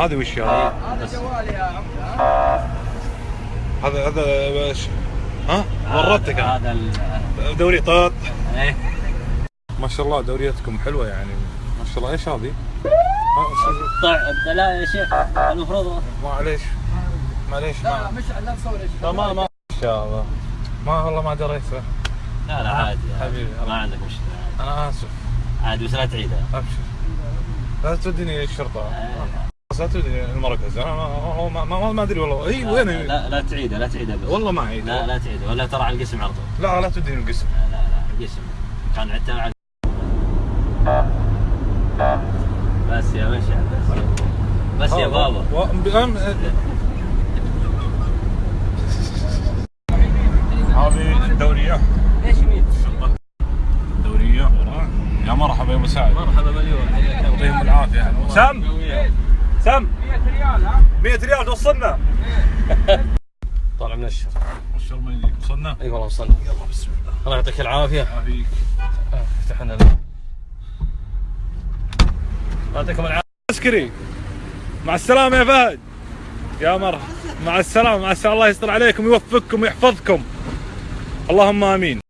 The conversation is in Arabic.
هذه وش هذا؟ هذا جوالي يا عمي هذا هذا وش؟ ها؟ ورطتك أنا. هذا دوري طاط. إيه. ما شاء الله دوريتكم حلوة يعني. ما شاء الله إيش هذه؟ لا يا شيخ المفروض معليش. معليش لا ما مش لا نصور يا شيخ. لا ما ما ان شاء الله. ما والله ما دريت. لا لا عادي. حبيبي. ما عندك مشكلة. أنا آسف. عادي بس لا تعيدها أبشر. لا توديني الشرطة. لا توديني المركز. أنا ما ما أدري والله. اي وين لا لا تعيدها لا تعيدها بس. والله ما اعيد لا لا تعيدها ولا ترى على القسم على طول. لا لا توديني القسم. لا لا لا القسم. كان مع بس يا مشعل بس بس يا بابا. و- بأم- هذه الدورية. ليش يمين؟ دورية يا مرحبا يا أبو سعد. مرحبا مليون. حياك الله. يعطيهم العافية. سم سم. 100 ريال ها؟ 100 ريال توصلنا طالع من الشر ما شاء الله يجيك. وصلنا؟ إي والله وصلنا. يلا بسم الله. الله يعطيك العافية. يعافيك. افتح لنا يعطيكم العافية. عسكري مع السلامة يا فهد. يا مرحبا. مع السلامة. مع السلامة. الله يستر عليكم ويوفقكم ويحفظكم اللهم آمين.